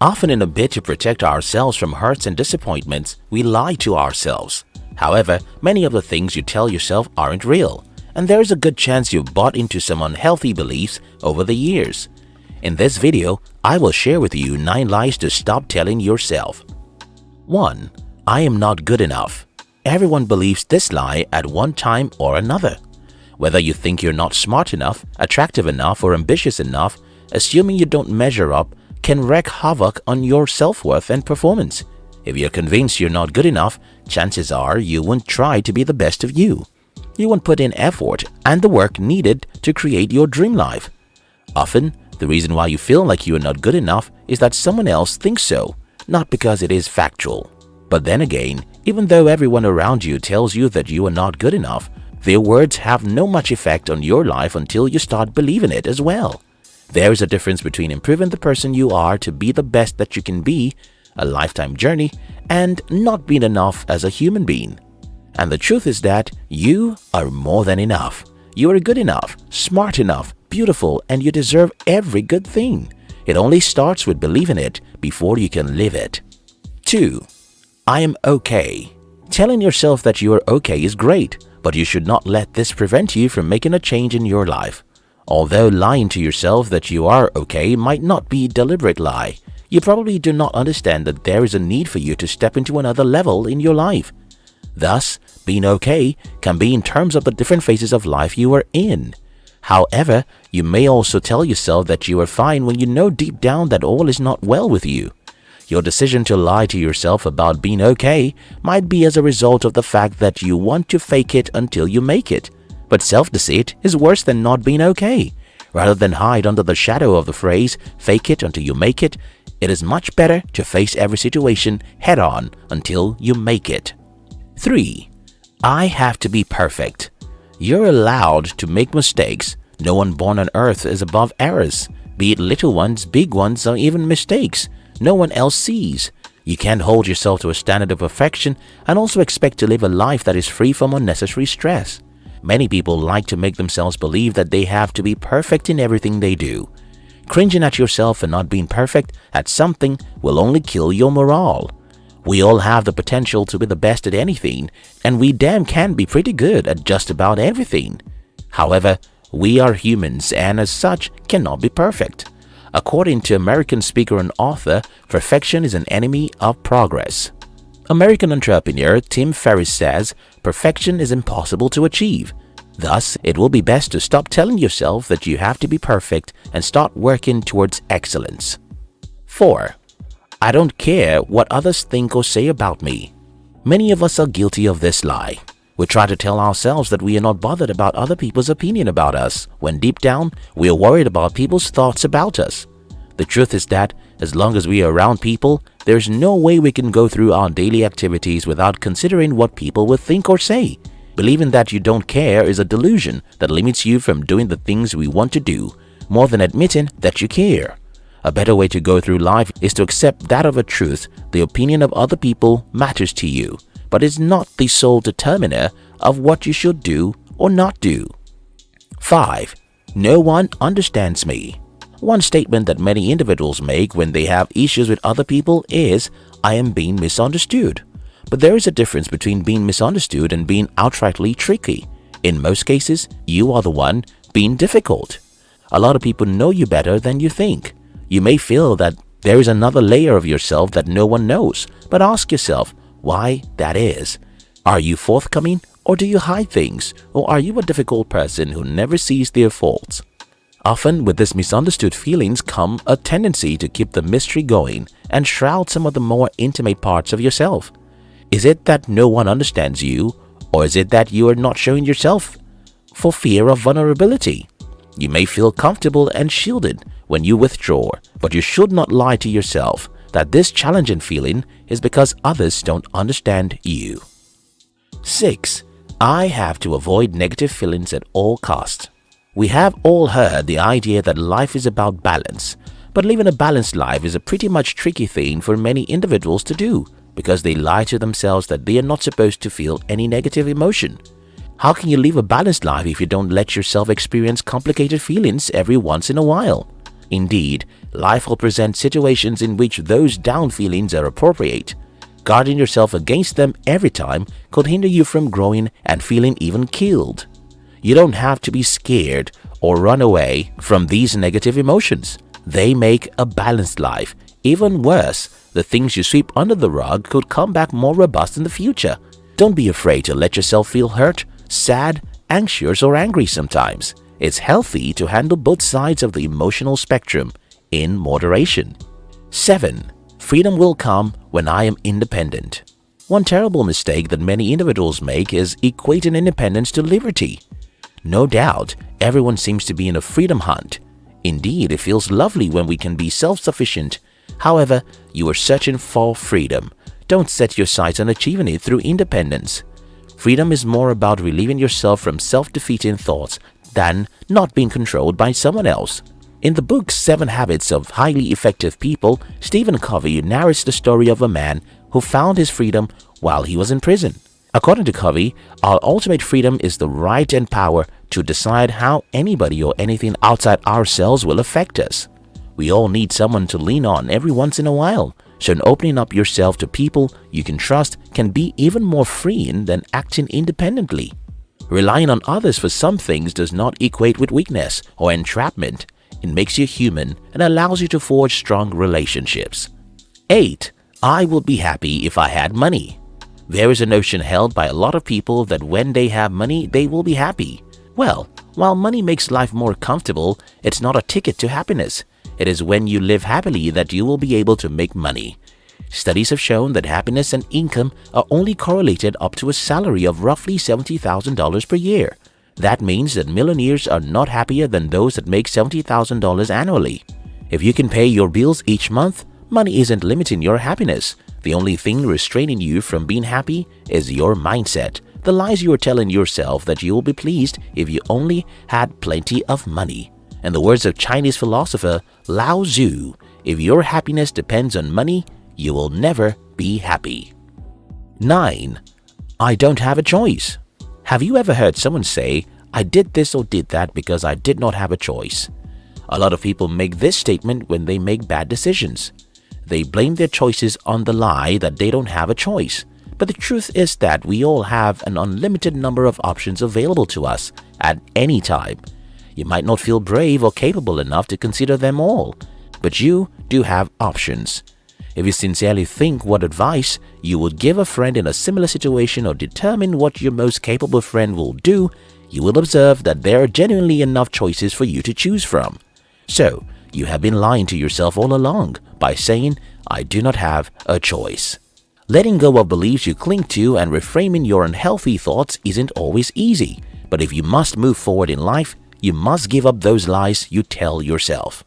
Often in a bid to protect ourselves from hurts and disappointments, we lie to ourselves. However, many of the things you tell yourself aren't real, and there is a good chance you've bought into some unhealthy beliefs over the years. In this video, I will share with you 9 lies to stop telling yourself. 1. I am not good enough. Everyone believes this lie at one time or another. Whether you think you're not smart enough, attractive enough or ambitious enough, assuming you don't measure up can wreak havoc on your self-worth and performance. If you're convinced you're not good enough, chances are you won't try to be the best of you. You won't put in effort and the work needed to create your dream life. Often, the reason why you feel like you are not good enough is that someone else thinks so, not because it is factual. But then again, even though everyone around you tells you that you are not good enough, their words have no much effect on your life until you start believing it as well. There is a difference between improving the person you are to be the best that you can be, a lifetime journey, and not being enough as a human being. And the truth is that you are more than enough. You are good enough, smart enough, beautiful, and you deserve every good thing. It only starts with believing it before you can live it. 2. I am okay. Telling yourself that you are okay is great, but you should not let this prevent you from making a change in your life. Although lying to yourself that you are okay might not be a deliberate lie, you probably do not understand that there is a need for you to step into another level in your life. Thus, being okay can be in terms of the different phases of life you are in. However, you may also tell yourself that you are fine when you know deep down that all is not well with you. Your decision to lie to yourself about being okay might be as a result of the fact that you want to fake it until you make it but self-deceit is worse than not being okay. Rather than hide under the shadow of the phrase, fake it until you make it, it is much better to face every situation head-on until you make it. 3. I have to be perfect. You're allowed to make mistakes. No one born on earth is above errors, be it little ones, big ones, or even mistakes no one else sees. You can't hold yourself to a standard of perfection and also expect to live a life that is free from unnecessary stress. Many people like to make themselves believe that they have to be perfect in everything they do. Cringing at yourself and not being perfect at something will only kill your morale. We all have the potential to be the best at anything, and we damn can be pretty good at just about everything. However, we are humans and as such cannot be perfect. According to American speaker and author, perfection is an enemy of progress. American entrepreneur Tim Ferriss says perfection is impossible to achieve. Thus, it will be best to stop telling yourself that you have to be perfect and start working towards excellence. 4. I don't care what others think or say about me. Many of us are guilty of this lie. We try to tell ourselves that we are not bothered about other people's opinion about us, when deep down, we are worried about people's thoughts about us. The truth is that as long as we are around people, there's no way we can go through our daily activities without considering what people will think or say. Believing that you don't care is a delusion that limits you from doing the things we want to do, more than admitting that you care. A better way to go through life is to accept that of a truth the opinion of other people matters to you, but is not the sole determiner of what you should do or not do. 5. No one understands me. One statement that many individuals make when they have issues with other people is, I am being misunderstood. But there is a difference between being misunderstood and being outrightly tricky. In most cases, you are the one being difficult. A lot of people know you better than you think. You may feel that there is another layer of yourself that no one knows, but ask yourself why that is. Are you forthcoming or do you hide things? Or are you a difficult person who never sees their faults? Often with this misunderstood feelings come a tendency to keep the mystery going and shroud some of the more intimate parts of yourself. Is it that no one understands you or is it that you are not showing yourself for fear of vulnerability? You may feel comfortable and shielded when you withdraw, but you should not lie to yourself that this challenging feeling is because others don't understand you. 6. I have to avoid negative feelings at all costs. We have all heard the idea that life is about balance, but living a balanced life is a pretty much tricky thing for many individuals to do because they lie to themselves that they are not supposed to feel any negative emotion. How can you live a balanced life if you don't let yourself experience complicated feelings every once in a while? Indeed, life will present situations in which those down feelings are appropriate. Guarding yourself against them every time could hinder you from growing and feeling even killed. You don't have to be scared or run away from these negative emotions. They make a balanced life. Even worse, the things you sweep under the rug could come back more robust in the future. Don't be afraid to let yourself feel hurt, sad, anxious or angry sometimes. It's healthy to handle both sides of the emotional spectrum in moderation. 7. Freedom will come when I am independent. One terrible mistake that many individuals make is equating independence to liberty. No doubt, everyone seems to be in a freedom hunt. Indeed, it feels lovely when we can be self-sufficient. However, you are searching for freedom. Don't set your sights on achieving it through independence. Freedom is more about relieving yourself from self-defeating thoughts than not being controlled by someone else. In the book Seven Habits of Highly Effective People, Stephen Covey narrates the story of a man who found his freedom while he was in prison. According to Covey, our ultimate freedom is the right and power to decide how anybody or anything outside ourselves will affect us. We all need someone to lean on every once in a while, so opening up yourself to people you can trust can be even more freeing than acting independently. Relying on others for some things does not equate with weakness or entrapment. It makes you human and allows you to forge strong relationships. 8. I would be happy if I had money. There is a notion held by a lot of people that when they have money, they will be happy. Well, while money makes life more comfortable, it's not a ticket to happiness. It is when you live happily that you will be able to make money. Studies have shown that happiness and income are only correlated up to a salary of roughly $70,000 per year. That means that millionaires are not happier than those that make $70,000 annually. If you can pay your bills each month, money isn't limiting your happiness. The only thing restraining you from being happy is your mindset, the lies you are telling yourself that you will be pleased if you only had plenty of money. In the words of Chinese philosopher Lao Tzu, if your happiness depends on money, you will never be happy. 9. I don't have a choice. Have you ever heard someone say, I did this or did that because I did not have a choice? A lot of people make this statement when they make bad decisions. They blame their choices on the lie that they don't have a choice. But the truth is that we all have an unlimited number of options available to us at any time. You might not feel brave or capable enough to consider them all, but you do have options. If you sincerely think what advice you would give a friend in a similar situation or determine what your most capable friend will do, you will observe that there are genuinely enough choices for you to choose from. So, you have been lying to yourself all along by saying, I do not have a choice. Letting go of beliefs you cling to and reframing your unhealthy thoughts isn't always easy, but if you must move forward in life, you must give up those lies you tell yourself.